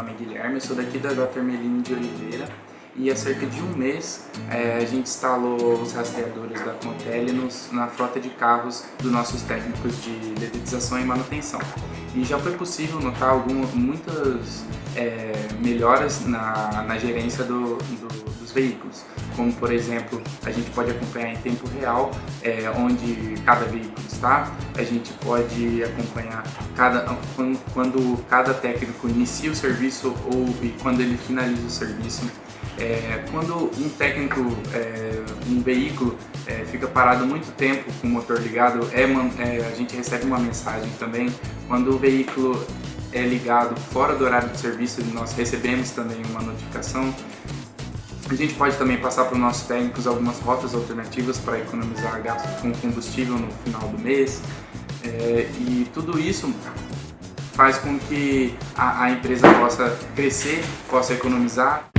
nome é Guilherme, eu sou daqui da Dr. Melino de Oliveira e há cerca de um mês é, a gente instalou os rastreadores da Contele nos, na frota de carros dos nossos técnicos de dedetização e manutenção. E já foi possível notar algumas, muitas é, melhoras na, na gerência do, do, dos veículos, como por exemplo, a gente pode acompanhar em tempo real é, onde cada veículo está, a gente pode acompanhar cada, quando, cada técnico inicia o serviço ou e quando ele finaliza o serviço, é, quando um técnico, é, um veículo é, fica parado muito tempo com o motor ligado, é, é, a gente recebe uma mensagem também. Quando o veículo é ligado fora do horário de serviço, nós recebemos também uma notificação. A gente pode também passar para os nossos técnicos algumas rotas alternativas para economizar gastos com combustível no final do mês. É, e tudo isso faz com que a, a empresa possa crescer, possa economizar.